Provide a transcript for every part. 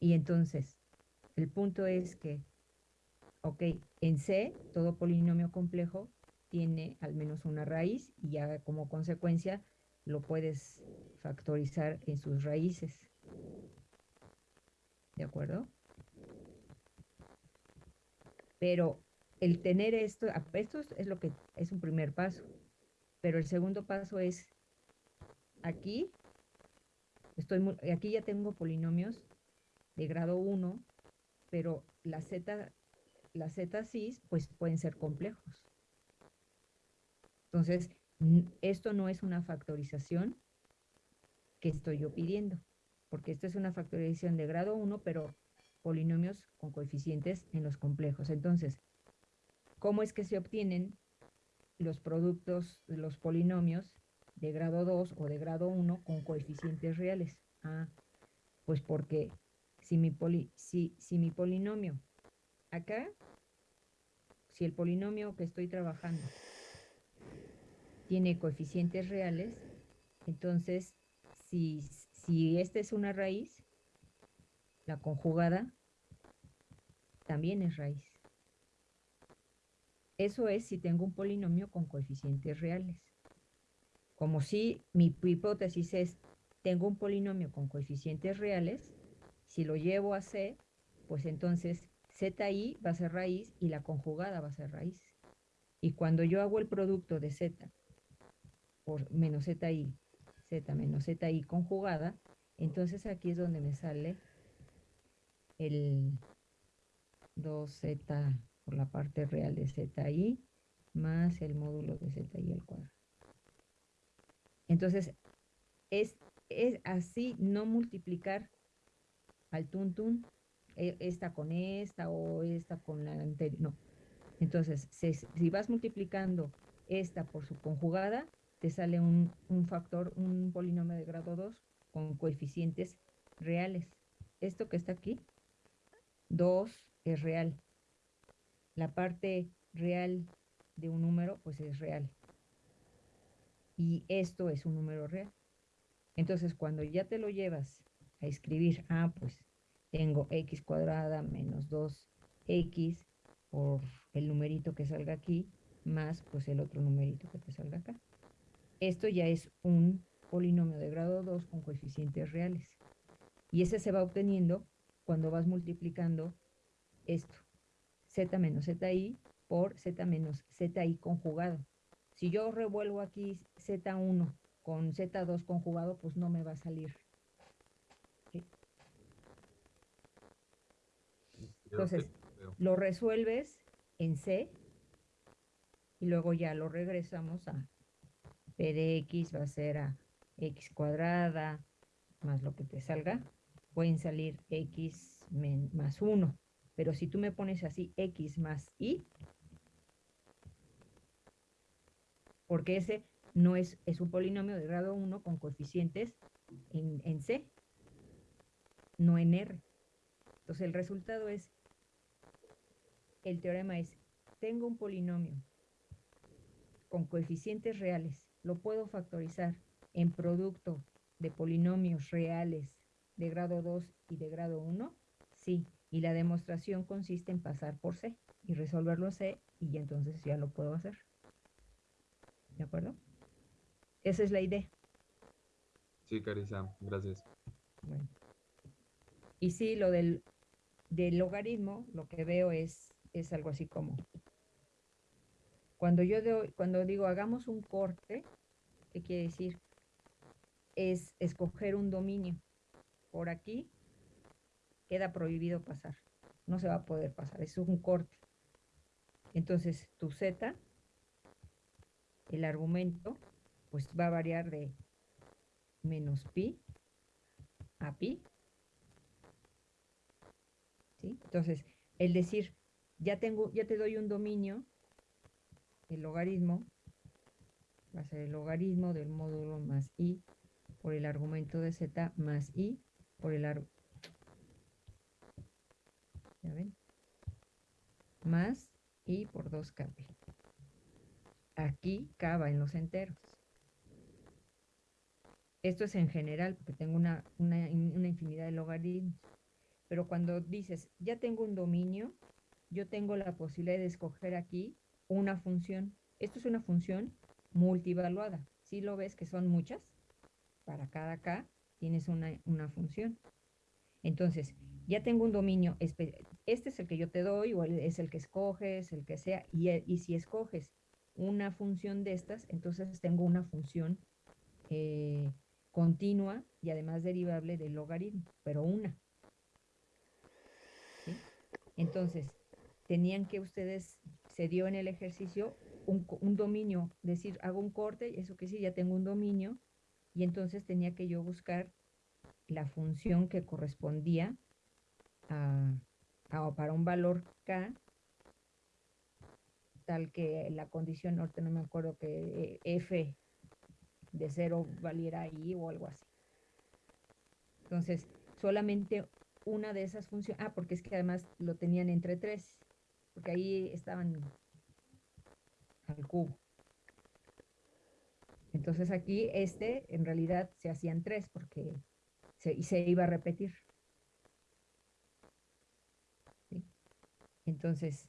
Y entonces, el punto es que, ok, en C, todo polinomio complejo tiene al menos una raíz y ya como consecuencia lo puedes factorizar en sus raíces. ¿De acuerdo? Pero el tener esto, esto es lo que es un primer paso, pero el segundo paso es aquí, estoy aquí ya tengo polinomios de grado 1, pero la z, la z cis, pues pueden ser complejos. Entonces, esto no es una factorización que estoy yo pidiendo, porque esto es una factorización de grado 1, pero polinomios con coeficientes en los complejos. Entonces, ¿cómo es que se obtienen los productos, los polinomios de grado 2 o de grado 1 con coeficientes reales? Ah, pues porque si mi, si, si mi polinomio, acá, si el polinomio que estoy trabajando tiene coeficientes reales, entonces si, si esta es una raíz, la conjugada también es raíz. Eso es si tengo un polinomio con coeficientes reales. Como si mi hipótesis es, tengo un polinomio con coeficientes reales, si lo llevo a C, pues entonces ZI va a ser raíz y la conjugada va a ser raíz. Y cuando yo hago el producto de Z por menos ZI, Z menos ZI conjugada, entonces aquí es donde me sale el 2z por la parte real de zi más el módulo de zi al cuadrado. Entonces, es, es así no multiplicar al tuntun e, esta con esta o esta con la anterior, no. Entonces, si vas multiplicando esta por su conjugada, te sale un, un factor, un polinomio de grado 2 con coeficientes reales. Esto que está aquí 2 es real. La parte real de un número, pues es real. Y esto es un número real. Entonces, cuando ya te lo llevas a escribir, ah, pues tengo x cuadrada menos 2x por el numerito que salga aquí, más pues el otro numerito que te salga acá. Esto ya es un polinomio de grado 2 con coeficientes reales. Y ese se va obteniendo cuando vas multiplicando esto, z menos zi por z menos zi conjugado. Si yo revuelvo aquí z1 con z2 conjugado, pues no me va a salir. Entonces, lo resuelves en C y luego ya lo regresamos a P de X va a ser a X cuadrada más lo que te salga pueden salir x más 1. Pero si tú me pones así x más y, porque ese no es, es un polinomio de grado 1 con coeficientes en, en C, no en R. Entonces el resultado es, el teorema es, tengo un polinomio con coeficientes reales, lo puedo factorizar en producto de polinomios reales de grado 2 y de grado 1? Sí, y la demostración consiste en pasar por C y resolverlo C y entonces ya lo puedo hacer. ¿De acuerdo? Esa es la idea. Sí, Carissa, gracias. Bueno. Y sí, lo del, del logaritmo, lo que veo es, es algo así como, cuando yo cuando digo hagamos un corte, ¿qué quiere decir? Es escoger un dominio por aquí, queda prohibido pasar. No se va a poder pasar, es un corte. Entonces, tu z, el argumento, pues va a variar de menos pi a pi. ¿Sí? Entonces, el decir, ya, tengo, ya te doy un dominio, el logaritmo, va a ser el logaritmo del módulo más i por el argumento de z más i por el árbol. ¿Ya ven? Más y por 2k. Aquí k va en los enteros. Esto es en general, porque tengo una, una, una infinidad de logaritmos. Pero cuando dices, ya tengo un dominio, yo tengo la posibilidad de escoger aquí una función. Esto es una función multivaluada. Si lo ves que son muchas, para cada K tienes una, una función. Entonces, ya tengo un dominio, este es el que yo te doy o es el que escoges, el que sea, y, y si escoges una función de estas, entonces tengo una función eh, continua y además derivable del logaritmo, pero una. Entonces, tenían que ustedes, se dio en el ejercicio un, un dominio, decir, hago un corte, eso que sí, ya tengo un dominio, y entonces tenía que yo buscar la función que correspondía a, para un valor k, tal que la condición, ahorita no me acuerdo que f de cero valiera i o algo así. Entonces, solamente una de esas funciones, ah, porque es que además lo tenían entre tres, porque ahí estaban al cubo. Entonces aquí este en realidad se hacían tres porque se, se iba a repetir. Entonces,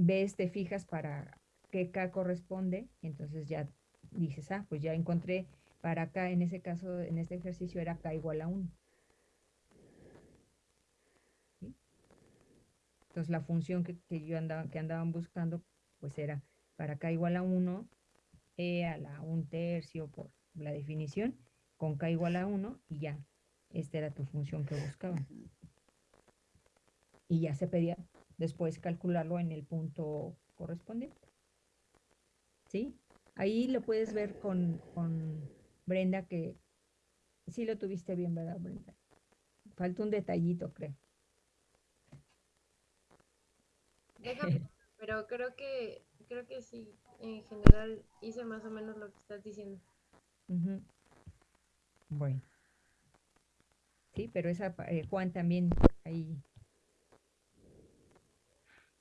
ves, te fijas para qué K corresponde, entonces ya dices, ah, pues ya encontré para acá, en ese caso, en este ejercicio era K igual a 1. Entonces la función que, yo andaba, que andaban buscando, pues era para K igual a 1, E a la 1 tercio por la definición, con K igual a 1 y ya, esta era tu función que buscaban. Y ya se pedía después calcularlo en el punto correspondiente. ¿Sí? Ahí lo puedes ver con, Brenda que sí lo tuviste bien, ¿verdad, Brenda? Falta un detallito, creo. Déjame, pero creo que creo que sí, en general hice más o menos lo que estás diciendo. Bueno. Sí, pero esa eh, Juan también ahí.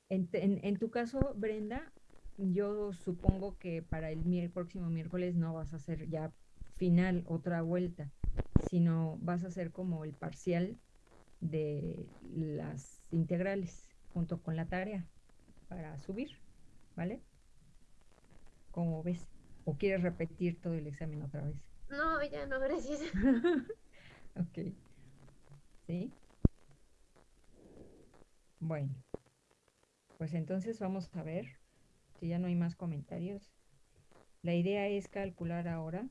En, tu caso, Brenda, yo supongo que para el, próximo miércoles no vas a hacer ya final, otra vuelta, sino vas a hacer como el parcial de las integrales junto con la tarea para subir, ¿vale? ¿Cómo ves? ¿O quieres repetir todo el examen otra vez? No, ya no, gracias. ok. ¿Sí? Bueno. Pues entonces vamos a ver si ya no hay más comentarios. La idea es calcular ahora,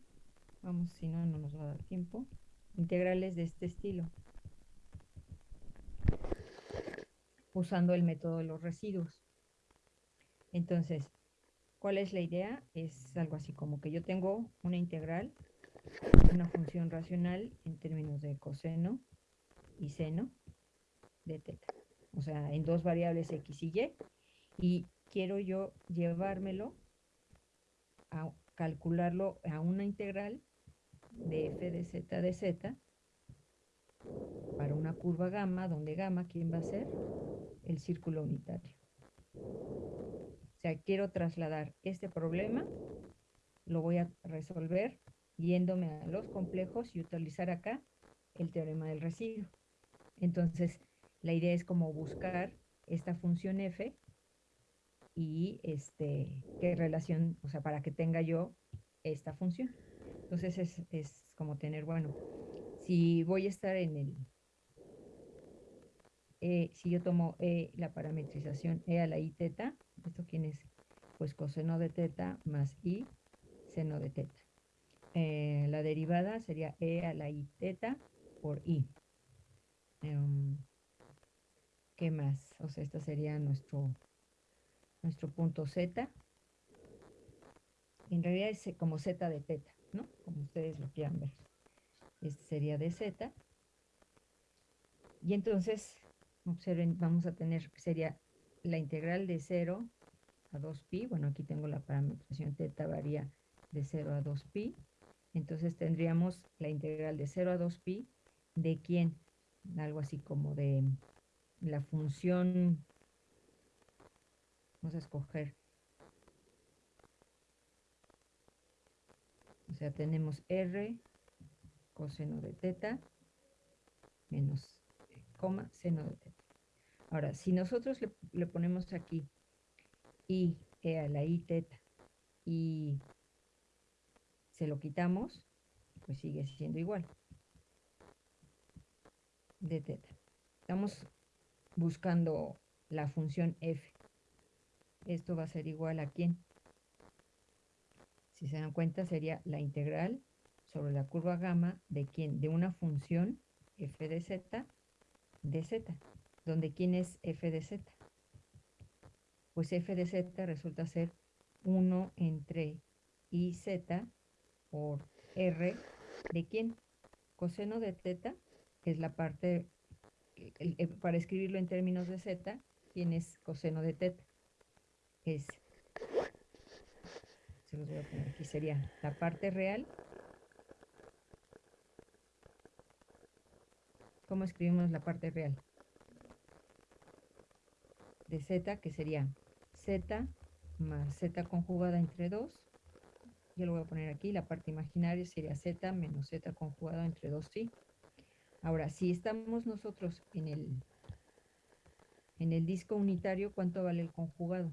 vamos, si no, no nos va a dar tiempo, integrales de este estilo. Usando el método de los residuos. Entonces, ¿cuál es la idea? Es algo así como que yo tengo una integral, una función racional en términos de coseno y seno de teta. O sea, en dos variables x y y. Y quiero yo llevármelo a calcularlo a una integral de f de z de z para una curva gamma, donde gamma, ¿quién va a ser? El círculo unitario. O sea, quiero trasladar este problema, lo voy a resolver yéndome a los complejos y utilizar acá el teorema del residuo. Entonces, la idea es como buscar esta función f y este, qué relación, o sea, para que tenga yo esta función. Entonces es, es como tener, bueno, si voy a estar en el, eh, si yo tomo e, la parametrización e a la i teta, ¿esto quién es? Pues coseno de teta más i seno de teta. Eh, la derivada sería e a la i teta por i. Em, ¿Qué más? O sea, este sería nuestro, nuestro punto Z. En realidad es como Z de teta, ¿no? Como ustedes lo quieran ver. Este sería de Z. Y entonces, observen, vamos a tener, sería la integral de 0 a 2pi. Bueno, aquí tengo la parametrización teta varía de 0 a 2pi. Entonces tendríamos la integral de 0 a 2pi de quién? Algo así como de la función, vamos a escoger, o sea, tenemos R coseno de teta menos coma seno de teta. Ahora, si nosotros le, ponemos aquí i e a la i teta y se lo quitamos, pues sigue siendo igual de teta. Estamos buscando la función f. Esto va a ser igual a quién? Si se dan cuenta, sería la integral sobre la curva gamma de quién? De una función f de z de z, donde quién es f de z. Pues f de z resulta ser 1 entre iz por r de quién? Coseno de teta es la parte, para escribirlo en términos de z, ¿quién es coseno de teta? Es, se los voy a poner aquí, sería la parte real. ¿Cómo escribimos la parte real? De z, que sería z más z conjugada entre 2. Yo lo voy a poner aquí, la parte imaginaria sería z menos z conjugada entre 2 sí. Ahora, si estamos nosotros en el, en el disco unitario, ¿cuánto vale el conjugado?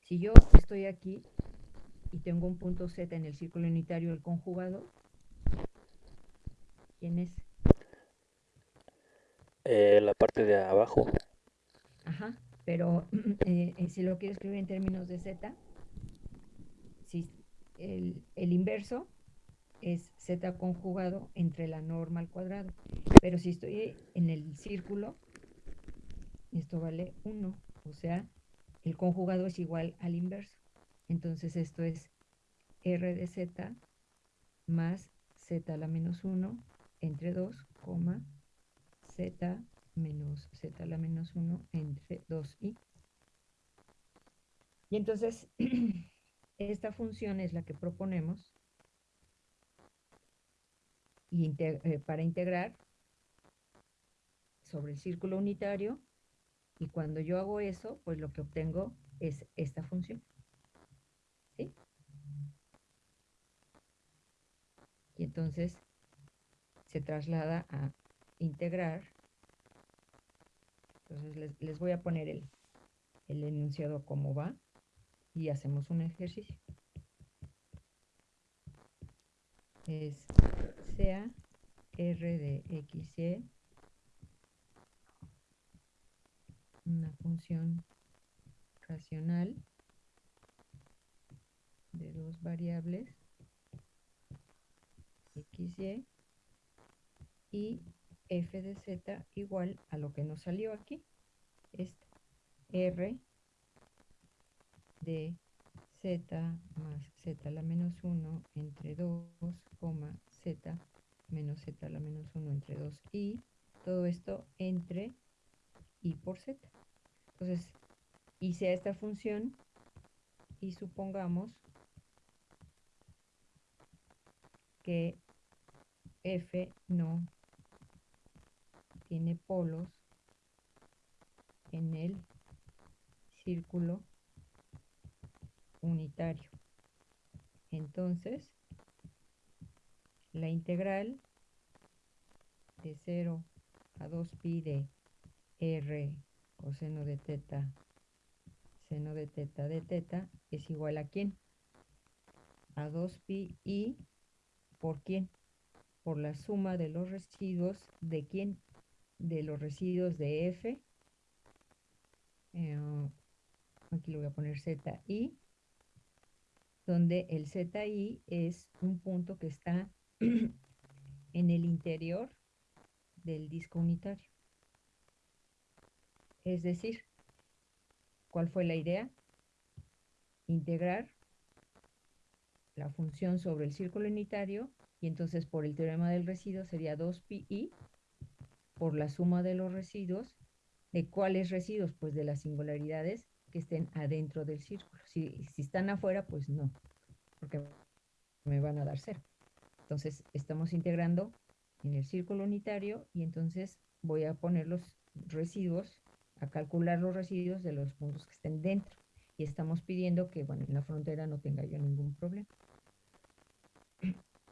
Si yo estoy aquí y tengo un punto Z en el círculo unitario, el conjugado, ¿quién es? Eh, la parte de abajo. Ajá, pero eh, eh, si lo quiero escribir en términos de Z, el, el inverso es z conjugado entre la norma al cuadrado. Pero si estoy en el círculo, esto vale 1. O sea, el conjugado es igual al inverso. Entonces esto es r de z más z a la menos 1 entre 2, z menos z a la menos 1 entre 2i. Y entonces esta función es la que proponemos eh, para integrar sobre el círculo unitario y cuando yo hago eso, pues lo que obtengo es esta función. ¿Sí? Y entonces se traslada a integrar. Entonces les, les voy a poner el, el enunciado como va y hacemos un ejercicio. Es sea r de x, una función racional de dos variables x, y f de z igual a lo que nos salió aquí, este r de z más z a la menos 1 entre 2, z menos z a la menos 1 entre 2 y todo esto entre y por z. Entonces, hice esta función y supongamos que f no tiene polos en el círculo unitario. Entonces, la integral de 0 a 2pi de r coseno de teta seno de teta de teta es igual a quién? A 2pi y por quién? Por la suma de los residuos de quién? De los residuos de f. Eh, aquí lo voy a poner zi donde el ZI es un punto que está en el interior del disco unitario. Es decir, ¿cuál fue la idea? Integrar la función sobre el círculo unitario y entonces por el teorema del residuo sería 2pi por la suma de los residuos. ¿De cuáles residuos? Pues de las singularidades que estén adentro del círculo. Si, si están afuera, pues no, porque me van a dar cero. Entonces, estamos integrando en el círculo unitario y entonces voy a poner los residuos, a calcular los residuos de los puntos que estén dentro. Y estamos pidiendo que, bueno, en la frontera no tenga yo ningún problema.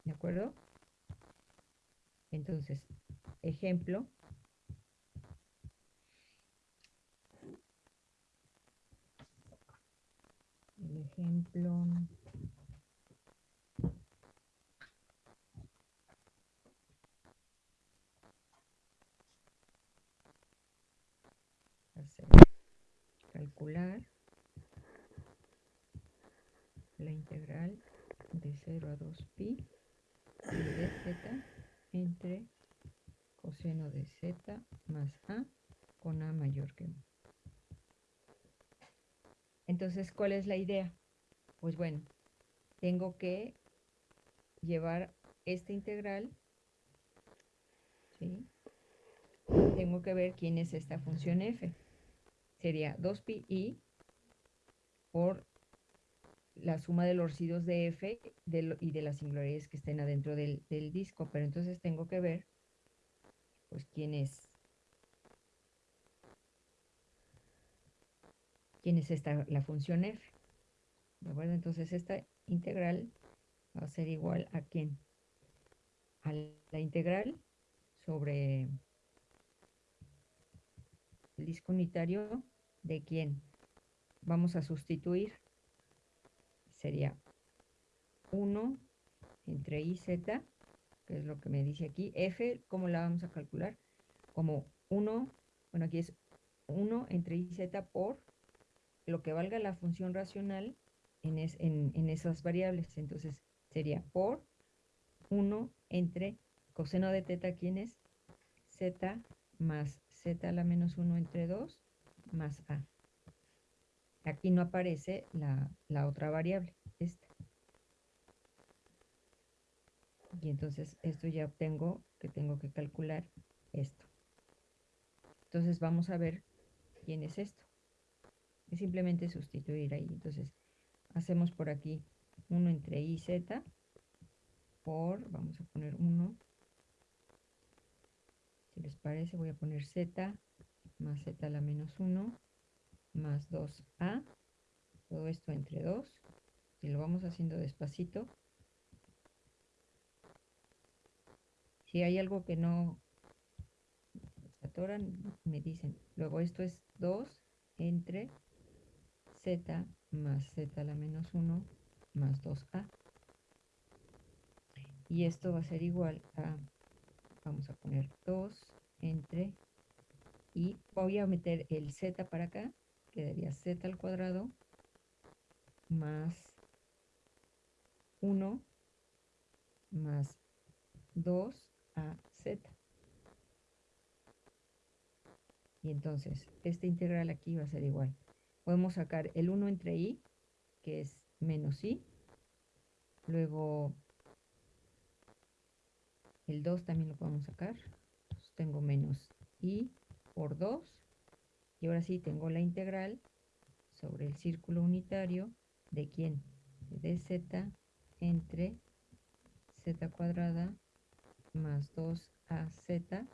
¿De acuerdo? Entonces, ejemplo. El ejemplo. calcular la integral de 0 a 2pi de z entre coseno de z más a con a mayor que 1. Entonces, ¿cuál es la idea? Pues bueno, tengo que llevar esta integral, ¿sí? Tengo que ver quién es esta función f. Sería 2pi por la suma de los residuos de f y de las singularidades que estén adentro del, del disco. Pero entonces tengo que ver, pues, quién es quién es esta, la función f. ¿De acuerdo? Entonces esta integral va a ser igual a quién? A la integral sobre el disco unitario de quién. Vamos a sustituir. Sería 1 entre i, z, que es lo que me dice aquí. f, ¿cómo la vamos a calcular? Como 1, bueno, aquí es 1 entre i, z por lo que valga la función racional en, en, esas variables. Entonces sería por 1 entre coseno de teta, ¿quién es? z más z a la menos 1 entre 2 más a. Aquí no aparece la, la otra variable, esta. Y entonces esto ya obtengo que tengo que calcular esto. Entonces vamos a ver quién es esto. Es simplemente sustituir ahí. Entonces hacemos por aquí 1 entre i, z por, vamos a poner 1 si les parece, voy a poner z más z a la menos 1 más 2a. Todo esto entre 2. Y lo vamos haciendo despacito. Si hay algo que no se atoran, me dicen. Luego esto es 2 entre z más z a la menos 1 más 2a. Y esto va a ser igual a vamos a poner 2 entre y voy a meter el z para acá, quedaría z al cuadrado más 1 más 2 a z. Y entonces, esta integral aquí va a ser igual. Podemos sacar el 1 entre i, que es menos i. Luego el 2 también lo podemos sacar. tengo menos i por 2. Y ahora sí tengo la integral sobre el círculo unitario de quién? De dz entre z cuadrada más 2az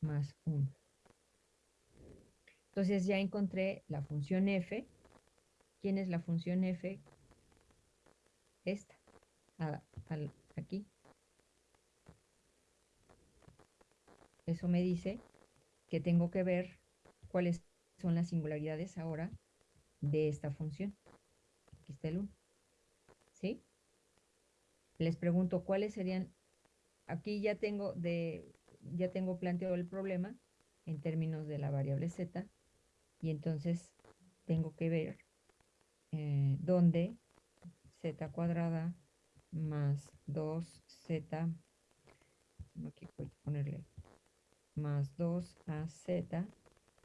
más 1. Entonces ya encontré la función f. ¿Quién es la función f? Esta, aquí. Eso me dice que tengo que ver cuáles son las singularidades ahora de esta función. Aquí está el 1. ¿Sí? Les pregunto cuáles serían, aquí ya tengo, de, ya tengo planteado el problema en términos de la variable z y entonces tengo que ver eh, dónde z cuadrada más 2z, aquí voy a ponerle más 2az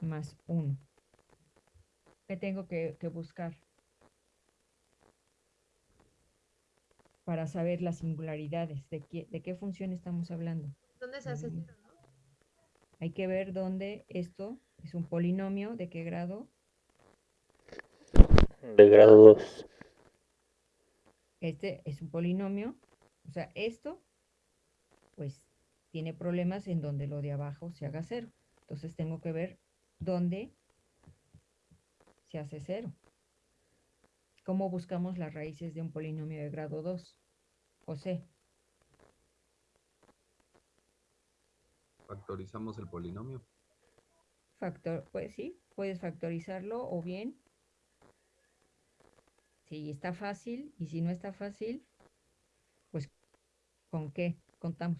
más 1. ¿Qué tengo que, buscar? Para saber las singularidades, de qué, de qué función estamos hablando. ¿Dónde se hace cero, Hay que ver dónde esto es un polinomio, ¿de qué grado? De grado 2. Este es un polinomio, o sea, esto, pues tiene problemas en donde lo de abajo se haga cero. Entonces tengo que ver dónde se hace cero. ¿Cómo buscamos las raíces de un polinomio de grado 2? José, Factorizamos el polinomio. Factor, pues sí, puedes factorizarlo o bien, si está fácil y si no está fácil, pues ¿con qué contamos?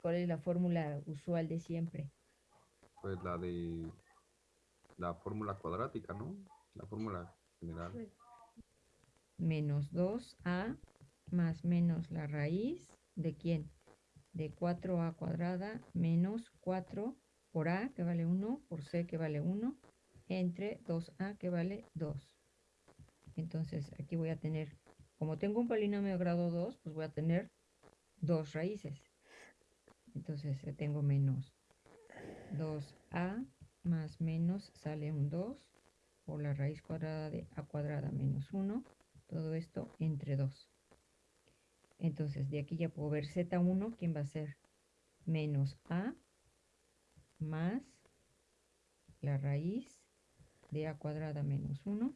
¿Cuál es la fórmula usual de siempre? Pues la de la fórmula cuadrática, ¿no? La fórmula general. Menos 2a más menos la raíz de quién? De 4a cuadrada menos 4 por a que vale 1 por c que vale 1 entre 2a que vale 2. Entonces aquí voy a tener, como tengo un polinomio de grado 2, pues voy a tener dos raíces. Entonces tengo menos 2a más menos sale un 2 por la raíz cuadrada de a cuadrada menos 1. Todo esto entre 2. Entonces de aquí ya puedo ver z1, ¿quién va a ser? Menos a más la raíz de a cuadrada menos 1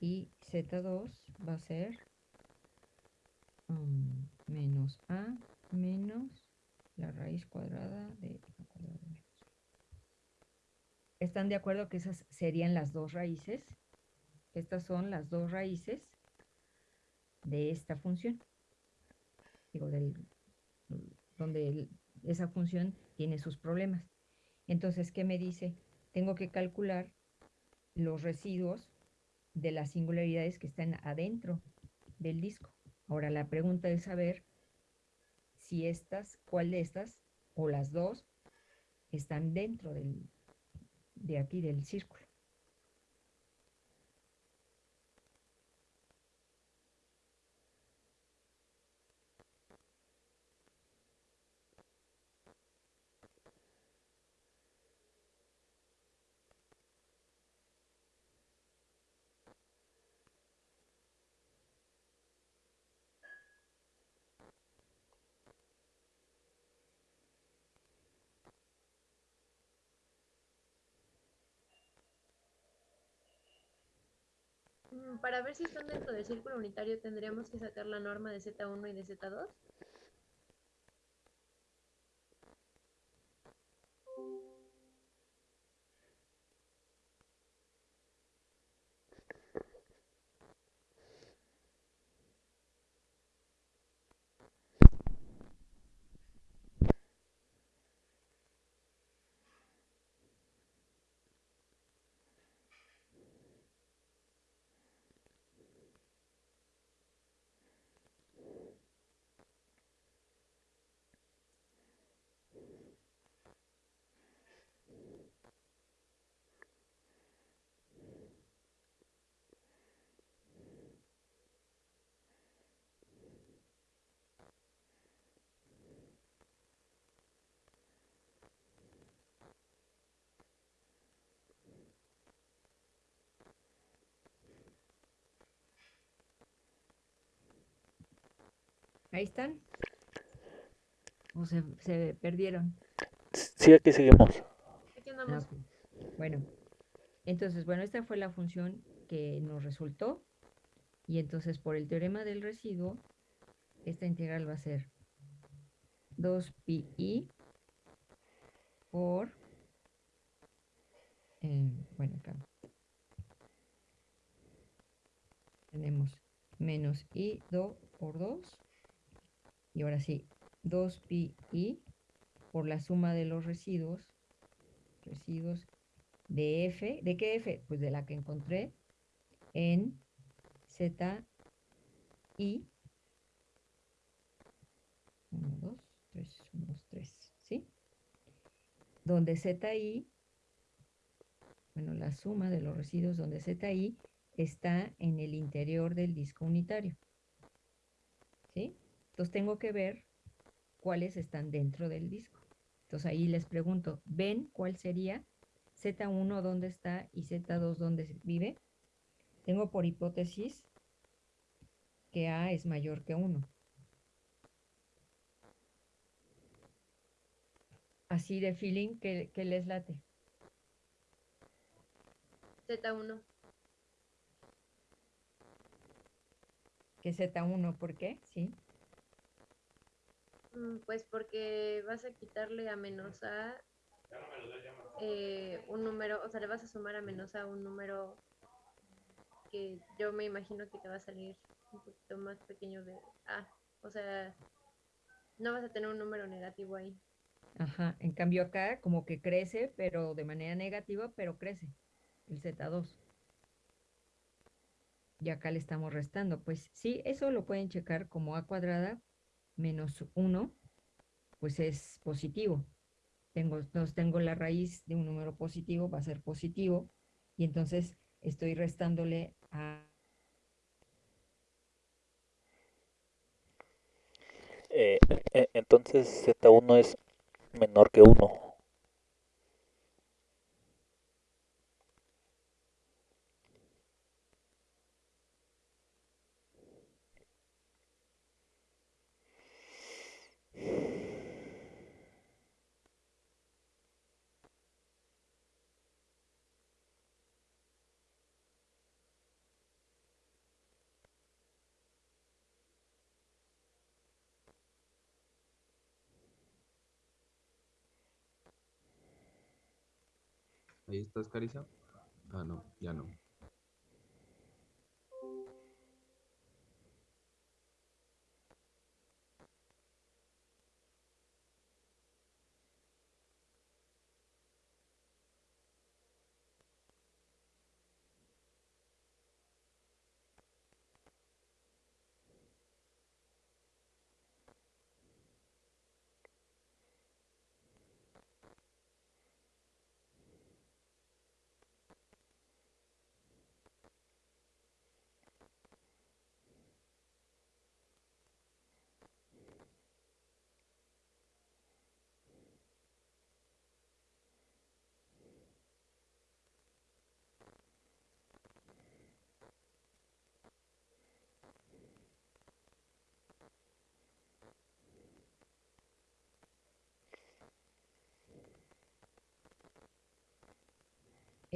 y z2 va a ser um, menos a menos la raíz cuadrada de a cuadrada menos 1. ¿Están de acuerdo que esas serían las dos raíces? Estas son las dos raíces de esta función. Digo, del, donde esa función tiene sus problemas. Entonces, ¿qué me dice? Tengo que calcular los residuos de las singularidades que están adentro del disco. Ahora, la pregunta es saber si estas, cuál de estas, o las dos, están dentro del, de aquí del círculo. Para ver si están dentro del círculo unitario tendríamos que sacar la norma de Z1 y de Z2. Ahí están. O se, se perdieron. Sí, aquí seguimos. Aquí Ah, andamos. ok. Bueno, entonces, bueno, esta fue la función que nos resultó. Y entonces, por el teorema del residuo, esta integral va a ser 2pi por, eh, bueno, acá tenemos menos i do por 2. Y ahora sí, 2pi por la suma de los residuos, residuos de f, ¿de qué f? Pues de la que encontré en z i 1, 2, 3, 1, 2, 3, ¿sí? Donde zi, bueno, la suma de los residuos donde zi está en el interior del disco unitario. Entonces tengo que ver cuáles están dentro del disco. Entonces ahí les pregunto, ¿ven cuál sería Z1 dónde está y Z2 dónde vive? Tengo por hipótesis que A es mayor que 1. así de feeling que, que les late. Z1. Que Z1, ¿por qué? Sí. Mm, Pues porque vas a quitarle a menos A eh, un número, o sea, le vas a sumar a menos A un número que yo me imagino que te va a salir un poquito más pequeño de A. O sea, no vas a tener un número negativo ahí. Ajá. En cambio acá como que crece, pero de manera negativa, pero crece. El Z2. Y acá le estamos restando. Pues sí, eso lo pueden checar como A cuadrada menos 1, pues es positivo. Tengo, entonces tengo la raíz de un número positivo, va a ser positivo. Y entonces estoy restándole a Eh, e- entonces Z1 es menor que 1. Ahí estás, Carissa. Ah, no, ya no.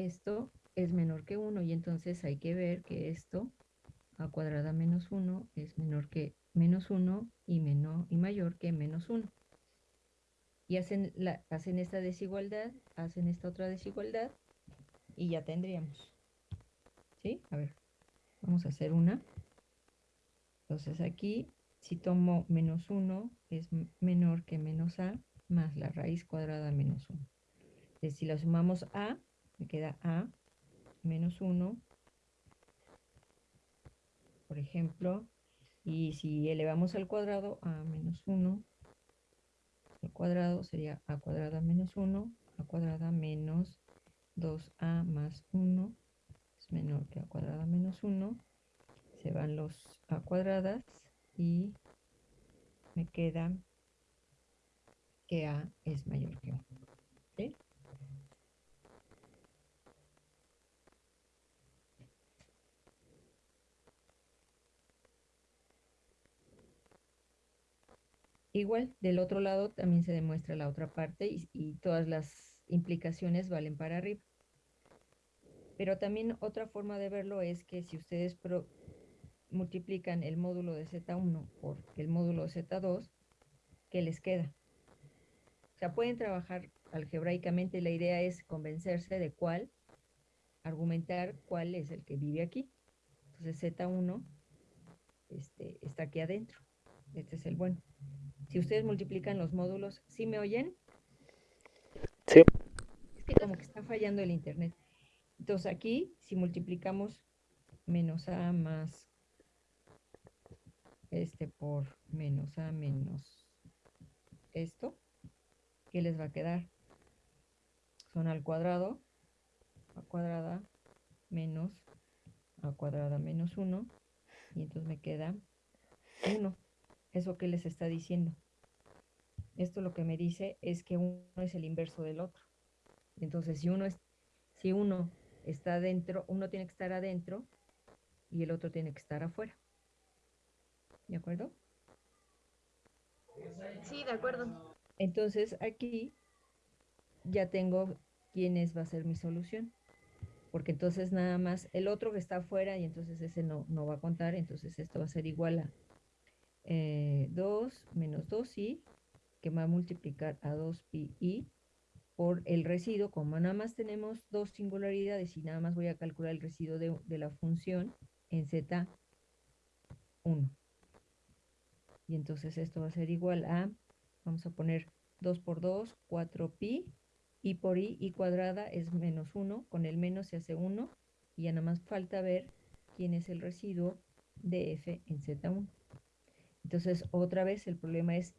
Esto es menor que 1 y entonces hay que ver que esto a cuadrada menos 1 es menor que menos 1 y, menor, y mayor que menos 1. Y hacen, la, hacen esta desigualdad, hacen esta otra desigualdad y ya tendríamos. ¿Sí? A ver, vamos a hacer una. Entonces aquí, si tomo menos 1, es menor que menos a más la raíz cuadrada menos 1. Entonces, si la sumamos a, me queda a menos 1, por ejemplo, y si elevamos al cuadrado a menos 1, al cuadrado sería a cuadrada menos 1, a cuadrada menos 2a más 1, es menor que a cuadrada menos 1, se van los a cuadradas y me queda que a es mayor que 1. ¿sí? Igual, del otro lado también se demuestra la otra parte y, todas las implicaciones valen para arriba. Pero también otra forma de verlo es que si ustedes multiplican el módulo de Z1 por el módulo de Z2, ¿qué les queda? O sea, pueden trabajar algebraicamente, la idea es convencerse de cuál, argumentar cuál es el que vive aquí. Entonces Z1 este, está aquí adentro. Este es el bueno. Si ustedes multiplican los módulos, ¿sí me oyen? Sí. Es que como que está fallando el internet. Entonces aquí, si multiplicamos menos a más este por menos a menos esto, ¿qué les va a quedar? Son al cuadrado, a cuadrada menos a cuadrada menos 1, y entonces me queda 1. ¿Eso qué les está diciendo? Esto lo que me dice es que uno es el inverso del otro. Entonces, si uno, es, si uno está adentro, uno tiene que estar adentro y el otro tiene que estar afuera. ¿De acuerdo? Sí, de acuerdo. Entonces, aquí ya tengo quién es, va a ser mi solución. Porque entonces nada más el otro que está afuera y entonces ese no, no va a contar, entonces esto va a ser igual a 2 eh, menos 2i, que va a multiplicar a 2pi por el residuo, como nada más tenemos dos singularidades y nada más voy a calcular el residuo de, de la función en z1. Y entonces esto va a ser igual a, vamos a poner 2 por 2, 4pi, y por i, i cuadrada es menos 1, con el menos se hace 1, y ya nada más falta ver quién es el residuo de f en z1. Entonces, otra vez el problema es,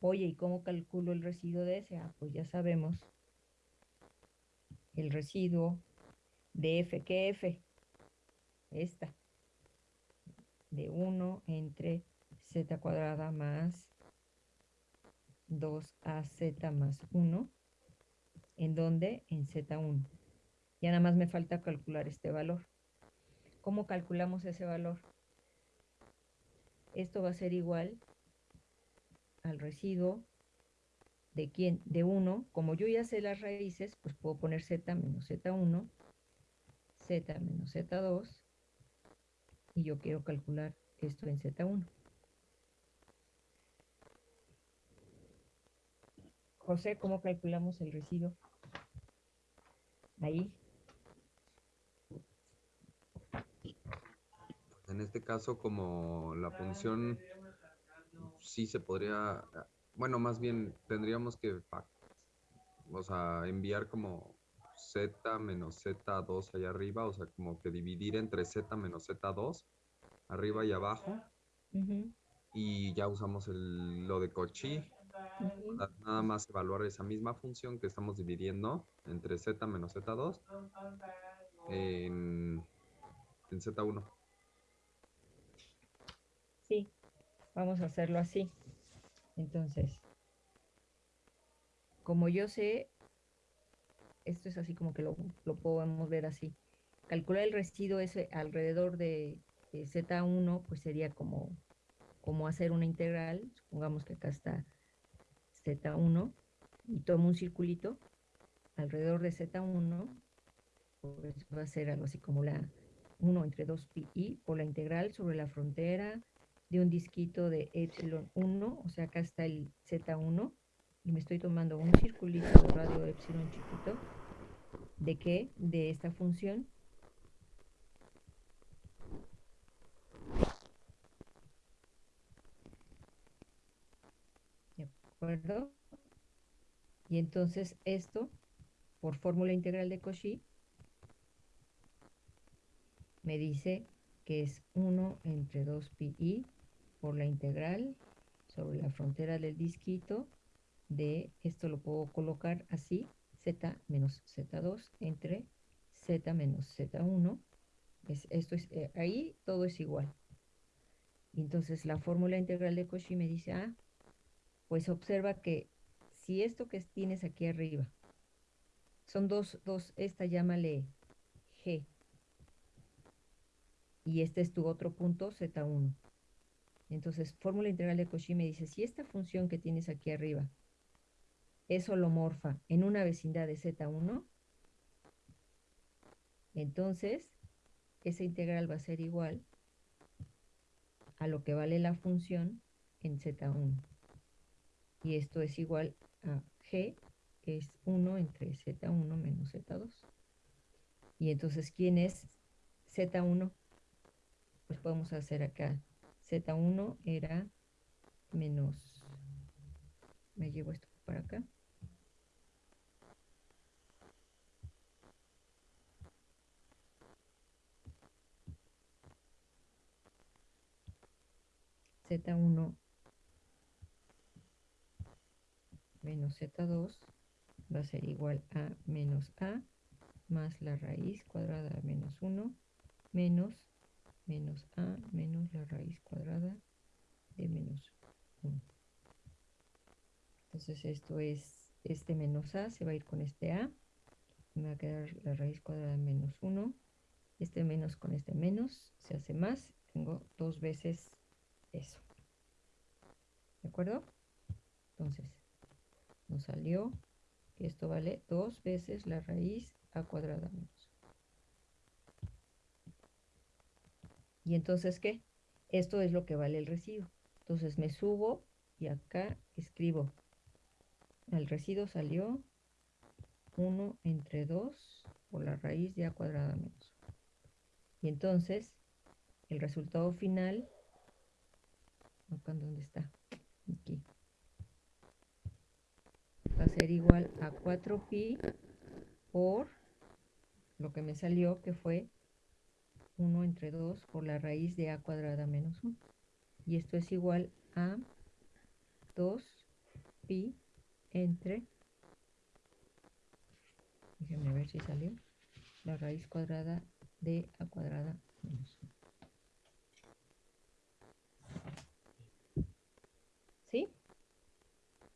oye, ¿y cómo calculo el residuo de S? Ah, pues ya sabemos el residuo de f, ¿qué f? Esta, de 1 entre z cuadrada más 2az más 1, ¿en dónde? En z1. Ya nada más me falta calcular este valor. ¿Cómo calculamos ese valor? Esto va a ser igual al residuo de quién? De 1. Como yo ya sé las raíces, pues puedo poner z menos z1, z menos z2, y yo quiero calcular esto en z1. José, ¿cómo calculamos el residuo? Ahí. En este caso, como la función sí se podría, bueno, más bien tendríamos que, o sea, enviar como z menos z2 allá arriba, o sea, como que dividir entre z menos z2, arriba y abajo. Y ya usamos el, lo de Cochi, Nada más evaluar esa misma función que estamos dividiendo entre z menos z2 en, en z1. Sí, vamos a hacerlo así. Entonces, como yo sé, esto es así como que lo, lo podemos ver así. Calcular el residuo ese alrededor de, de Z1, pues sería como, como hacer una integral. Supongamos que acá está Z1 y tomo un circulito alrededor de Z1, pues va a ser algo así como la 1 entre 2 pi por la integral sobre la frontera de un disquito de epsilon 1, o sea, acá está el Z1, y me estoy tomando un circulito de radio epsilon chiquito, ¿de qué? De esta función. ¿De acuerdo? Y entonces esto, por fórmula integral de Cauchy, me dice que es 1 entre 2 pi por la integral sobre la frontera del disquito de, esto lo puedo colocar así, z menos z2 entre z menos z1. Es, esto es, eh, ahí todo es igual. Entonces la fórmula integral de Cauchy me dice, ah, pues observa que si esto que tienes aquí arriba son dos, dos, esta llámale g, y este es tu otro punto, z1. Entonces, fórmula integral de Cauchy me dice, si esta función que tienes aquí arriba es holomorfa en una vecindad de Z1, entonces esa integral va a ser igual a lo que vale la función en Z1. Y esto es igual a G, que es 1 entre Z1 menos Z2. Y entonces, ¿quién es Z1? Pues podemos hacer acá Z1 era menos, me llevo esto para acá. Z1 menos Z2 va a ser igual a menos A más la raíz cuadrada menos 1 menos menos a menos la raíz cuadrada de menos 1. Entonces esto es, este menos a se va a ir con este a. Me va a quedar la raíz cuadrada de menos 1. Este menos con este menos se hace más. Tengo dos veces eso. ¿De acuerdo? Entonces, nos salió Esto vale dos veces la raíz a cuadrada menos. Y entonces, ¿qué? Esto es lo que vale el residuo. Entonces me subo y acá escribo. El residuo salió 1 entre 2 por la raíz de a cuadrada menos. Y entonces, el resultado final, acá dónde está, aquí, va a ser igual a 4pi por lo que me salió que fue 1 entre 2 por la raíz de a cuadrada menos 1. Y esto es igual a 2pi entre, déjenme ver si salió, la raíz cuadrada de a cuadrada menos 1. ¿Sí?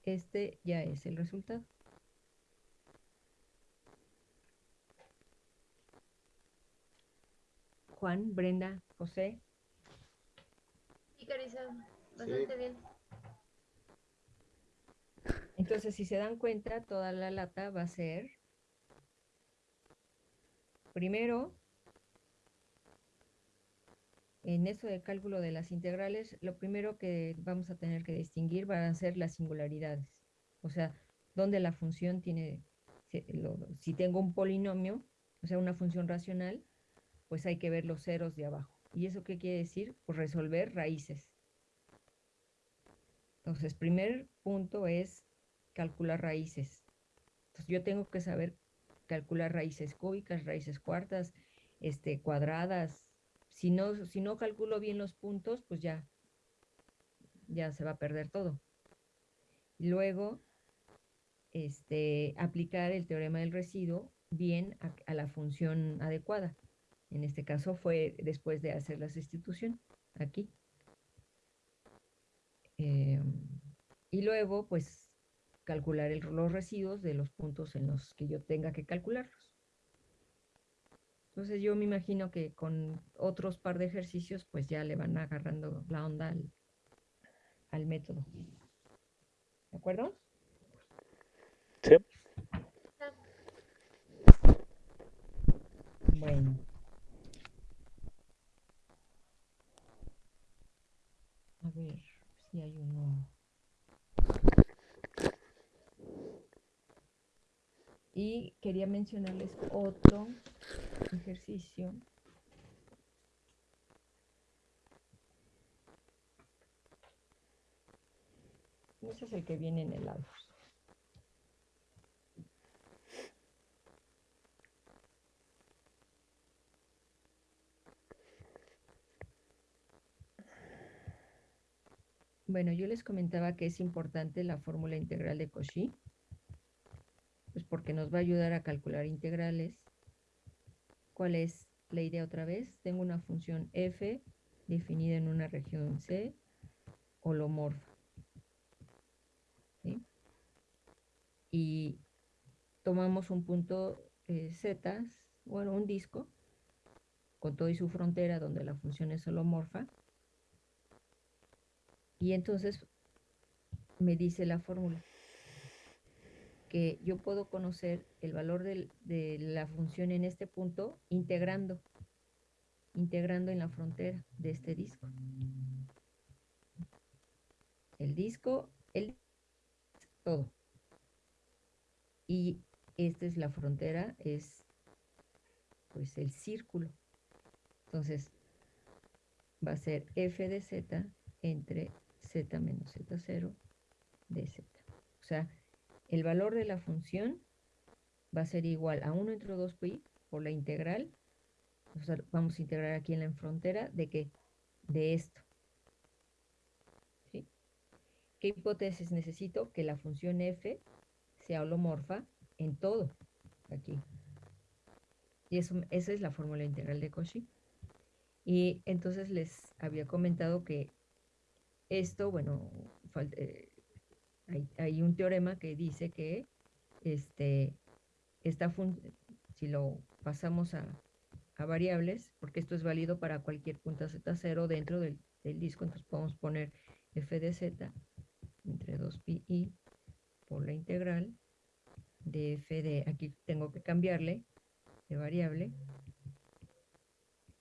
Este ya es el resultado. Juan, Brenda, José. Sí, Carissa, bastante bien. Entonces, si se dan cuenta, toda la lata va a ser, primero, en eso de cálculo de las integrales, lo primero que vamos a tener que distinguir van a ser las singularidades. O sea, donde la función tiene, si, si tengo un polinomio, o sea, una función racional, pues hay que ver los ceros de abajo. ¿Y eso qué quiere decir? Pues resolver raíces. Entonces, primer punto es calcular raíces. Entonces, yo tengo que saber calcular raíces cúbicas, raíces cuartas, este, cuadradas. Si no, si no calculo bien los puntos, pues ya, ya se va a perder todo. Luego, este, aplicar el teorema del residuo bien a la función adecuada. En este caso fue después de hacer la sustitución, aquí. Eh, y luego, pues, calcular el, los residuos de los puntos en los que yo tenga que calcularlos. Entonces yo me imagino que con otros par de ejercicios, pues ya le van agarrando la onda al, al método. ¿De acuerdo? Sí. Bueno. Ver si hay uno. Y quería mencionarles otro ejercicio. Ese es el que viene en el. Bueno, yo les comentaba que es importante la fórmula integral de Cauchy, pues porque nos va a ayudar a calcular integrales. ¿Cuál es la idea otra vez? Tengo una función f definida en una región C holomorfa. Y tomamos un punto eh, z, bueno, un disco, con todo y su frontera donde la función es holomorfa, y entonces me dice la fórmula que yo puedo conocer el valor del, de la función en este punto integrando, integrando en la frontera de este disco. El disco, el todo. Y esta es la frontera, es pues el círculo. Entonces va a ser f de z entre z menos z0 de z. O sea, el valor de la función va a ser igual a 1 entre 2pi por la integral. Vamos a integrar aquí en la frontera de que de esto. ¿Sí? ¿Qué hipótesis necesito? Que la función f sea holomorfa en todo. Aquí. Y eso, esa es la fórmula integral de Cauchy. Y entonces les había comentado que esto, bueno, eh, hay, un teorema que dice que este, esta si lo pasamos a, variables, porque esto es válido para cualquier punto z0 dentro del, del, disco, entonces podemos poner f de z entre 2pi por la integral de f de, aquí tengo que cambiarle de variable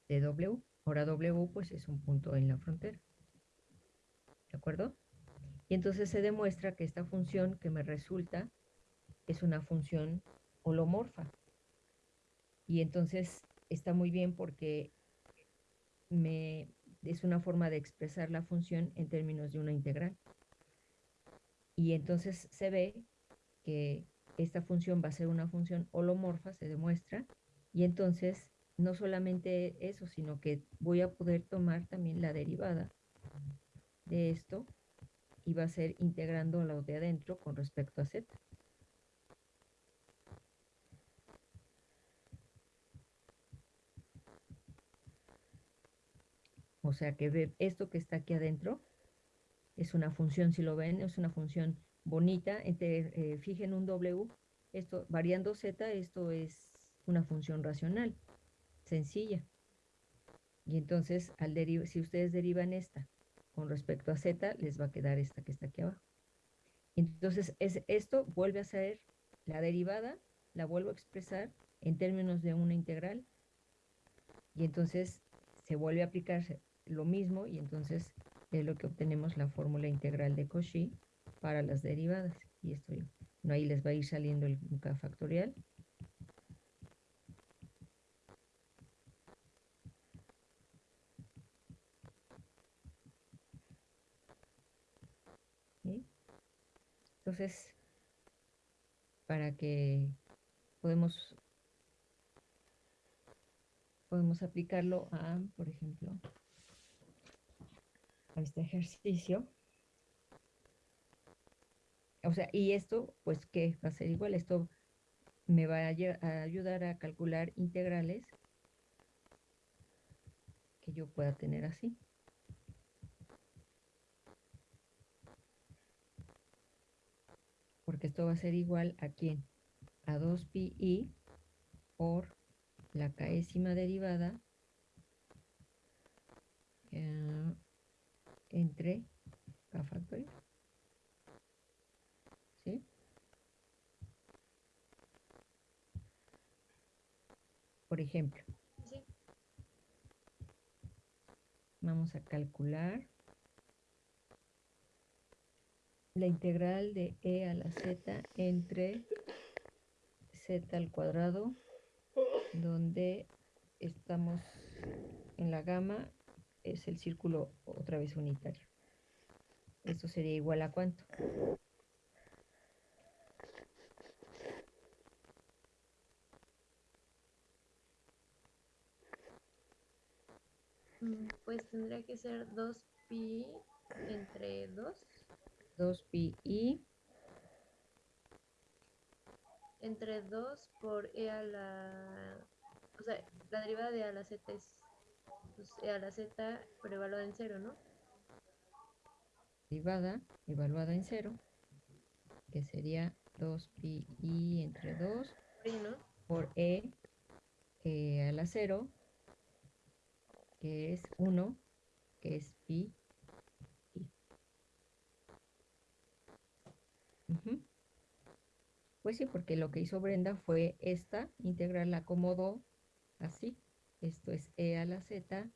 de w. Ahora w pues es un punto en la frontera. ¿De acuerdo? Y entonces se demuestra que esta función que me resulta es una función holomorfa. Y entonces está muy bien porque me, es una forma de expresar la función en términos de una integral. Y entonces se ve que esta función va a ser una función holomorfa, se demuestra, y entonces no solamente eso, sino que voy a poder tomar también la derivada de esto y va a ser integrando lo de adentro con respecto a z. O sea que esto que está aquí adentro es una función, si lo ven, es una función bonita. Entre, eh, fijen un W, esto variando z, esto es una función racional, sencilla. Y entonces, al si ustedes derivan esta con respecto a z, les va a quedar esta que está aquí abajo. Entonces, es, esto vuelve a ser la derivada, la vuelvo a expresar en términos de una integral. Y entonces se vuelve a aplicar lo mismo y entonces es lo que obtenemos la fórmula integral de Cauchy para las derivadas. Y esto no ahí les va a ir saliendo el k factorial. Entonces, para que podemos podemos aplicarlo a, por ejemplo, a este ejercicio. O sea, y esto, pues, ¿qué va a ser igual? Esto me va a, a ayudar a calcular integrales que yo pueda tener así. Porque esto va a ser igual a quién? A 2pi por la késima derivada eh, entre k factorial. ¿Sí? Por ejemplo, Sí. vamos a calcular la integral de e a la z entre z al cuadrado, donde estamos en la gama es el círculo otra vez unitario. Esto sería igual a cuánto? Mm, Pues tendría que ser 2pi entre 2, 2pi i entre 2 por e a la... O sea, la derivada de e a la z es pues, e a la z, pero evaluada en cero, ¿no? derivada evaluada en cero, que sería 2pi i entre 2 Por i, ¿no? por e eh, a la 0, que es 1, que es pi Pues sí, porque lo que hizo Brenda fue esta integral la acomodó así. Esto es e a la z,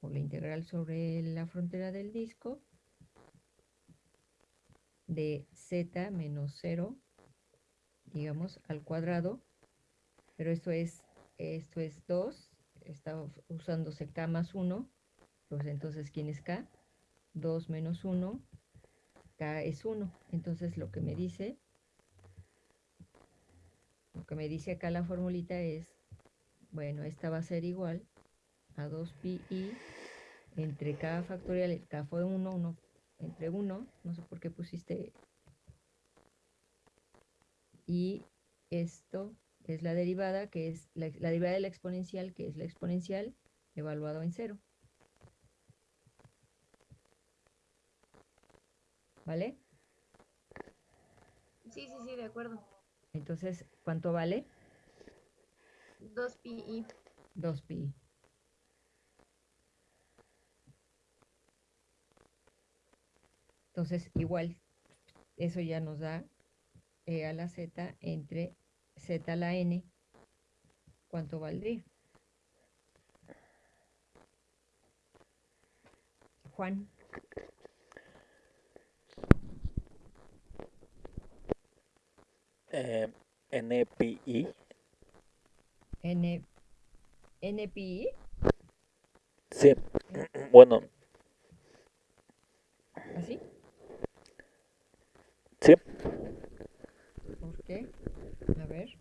o la integral sobre la frontera del disco, de z menos 0, digamos, al cuadrado, pero esto es, esto es 2, está usándose k más 1, pues entonces, ¿quién es k? 2 menos 1, k es 1. Entonces, lo que me dice, lo que me dice acá la formulita es, bueno, esta va a ser igual a 2pi i entre k factorial, el k fue 1, 1 entre 1, no sé por qué pusiste, y esto es la derivada, que es la, la derivada de la exponencial, que es la exponencial evaluado en cero. ¿Vale? Sí, sí, sí, de acuerdo. Entonces, ¿cuánto vale? 2pi i. 2pi. Entonces, igual, eso ya nos da E a la Z entre Z a la N, ¿cuánto valdría? Juan. Eh, NPI. N, NPI. Sí. Bueno, ¿Así? sí. ¿Por qué? A ver.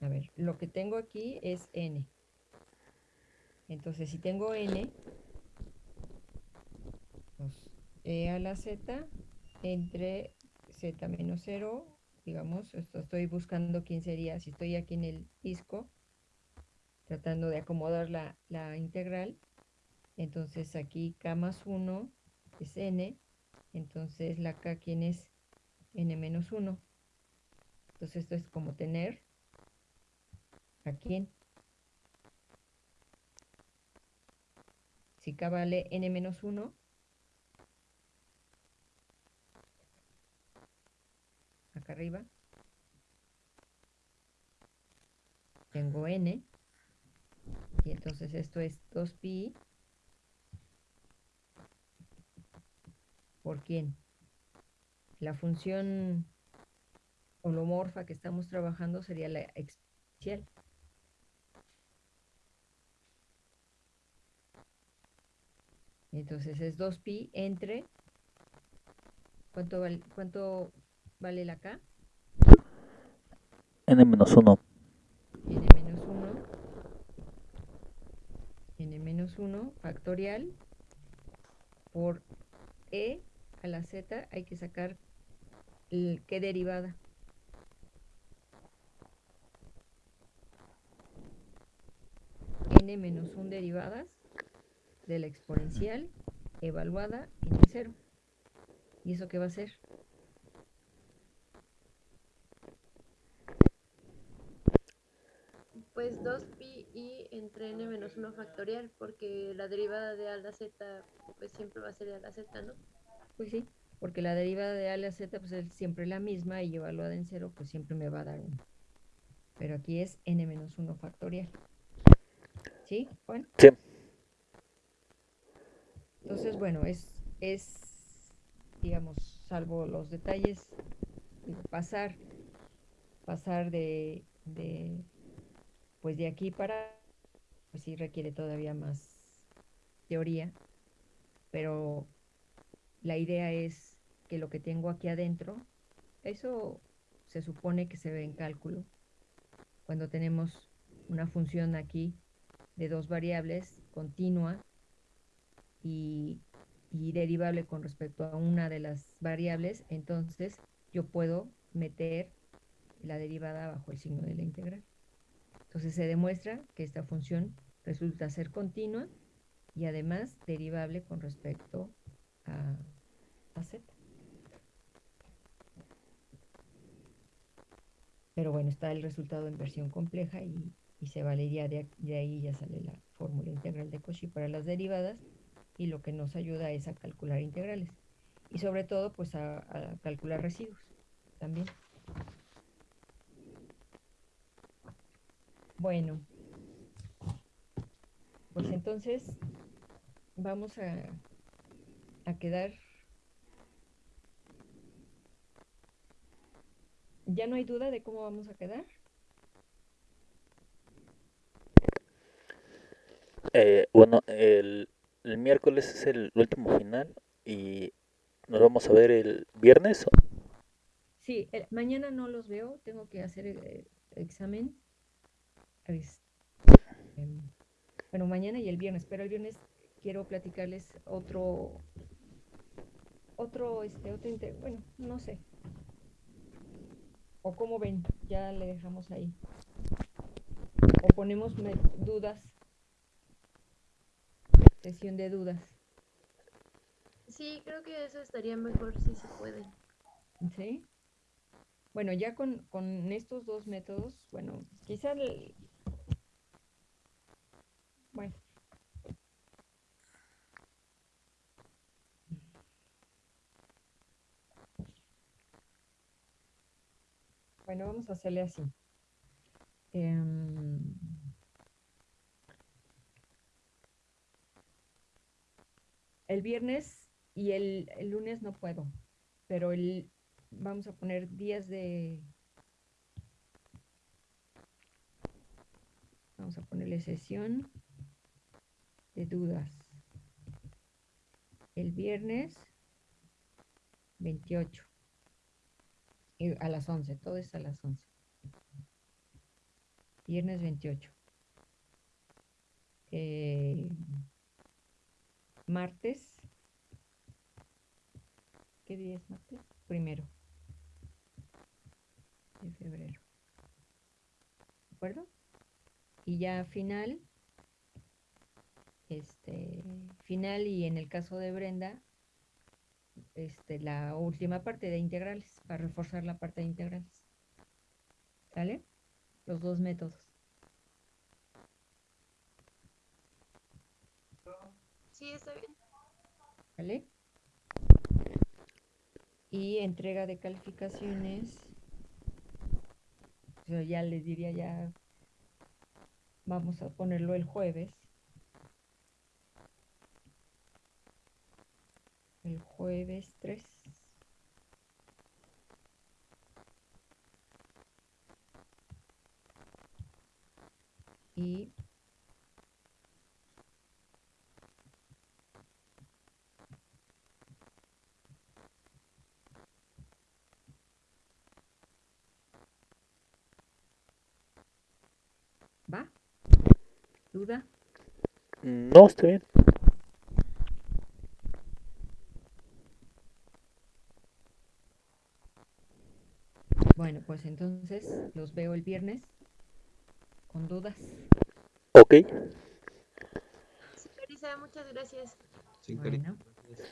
A ver, lo que tengo aquí es n. Entonces, si tengo n, pues e a la z entre z menos 0, digamos, esto estoy buscando quién sería, si estoy aquí en el disco, tratando de acomodar la, la integral, entonces aquí k más 1 es n, entonces la k, ¿quién es? n menos 1. Entonces esto es como tener a quién. Si k vale n menos 1, arriba, tengo n, y entonces esto es 2pi por quién. La función holomorfa que estamos trabajando sería la exponencial. Entonces es 2pi entre, ¿cuánto vale, cuánto vale la k? N menos 1. n menos 1, n menos 1 factorial por e a la z hay que sacar el, qué derivada. n menos 1 derivadas de la exponencial evaluada en el cero. ¿Y eso qué va a ser? Pues 2pi y entre n menos 1 factorial, porque la derivada de a a la z pues siempre va a ser a la z, ¿no? Pues sí, porque la derivada de a a la z pues es siempre la misma y evaluada en cero pues siempre me va a dar 1. Pero aquí es n menos 1 factorial. ¿Sí, Juan? Sí. Entonces, bueno, es, es, digamos, salvo los detalles, pasar, pasar de, de, pues de aquí para, pues sí requiere todavía más teoría, pero la idea es que lo que tengo aquí adentro, eso se supone que se ve en cálculo, cuando tenemos una función aquí de dos variables continua y, y, derivable con respecto a una de las variables, entonces yo puedo meter la derivada bajo el signo de la integral. Entonces se demuestra que esta función resulta ser continua y además derivable con respecto a, z. Pero bueno, está el resultado en versión compleja y, y se valería de, de ahí, ya sale la fórmula integral de Cauchy para las derivadas y lo que nos ayuda es a calcular integrales y sobre todo pues a calcular residuos también. Bueno, pues entonces vamos a, a quedar. ¿Ya no hay duda de cómo vamos a quedar? Eh, bueno, el, el miércoles es el último final y nos vamos a ver el viernes. ¿o? Sí, el- mañana no los veo, tengo que hacer el, el examen. Es- em, bueno, mañana y el viernes, pero el viernes quiero platicarles otro, otro, este, otro, inte- bueno, no sé. O cómo ven, ya le dejamos ahí. O ponemos dudas, sesión de dudas, Sí, creo que eso estaría mejor si se puede. ¿sí? Bueno, ya con, con estos dos métodos, bueno, quizá el- bueno. Bueno, vamos a hacerle así. Em, el viernes y el, el lunes no puedo, pero el, vamos a poner días de... Vamos a ponerle sesión de dudas. El viernes 28. Y a las 11, todo es a las 11. Viernes 28. Eh, martes. ¿Qué día es martes? Primero de febrero. ¿De acuerdo? Y ya final, este, final y en el caso de Brenda, este, la última parte de integrales, para reforzar la parte de integrales. ¿Sale? Los dos métodos. Sí, está bien. ¿Vale? Y entrega de calificaciones. Yo ya les diría ya, vamos a ponerlo el jueves. El jueves 3. Y ¿Va? ¿Duda? No, está bien. Bueno, pues entonces los veo el viernes con dudas. Ok. Sí, Carissa, muchas gracias. Cariño. Bueno.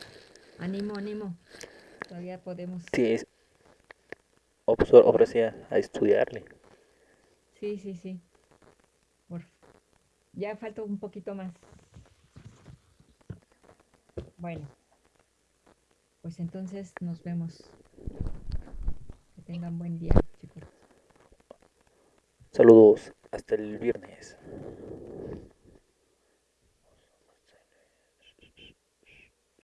Ánimo, ánimo. Todavía podemos. Sí, es... sí a, a estudiarle. Sí, sí, sí. Por... Ya falta un poquito más. Bueno. Pues entonces nos vemos. Tengan buen día, chicos. Saludos. Hasta el viernes.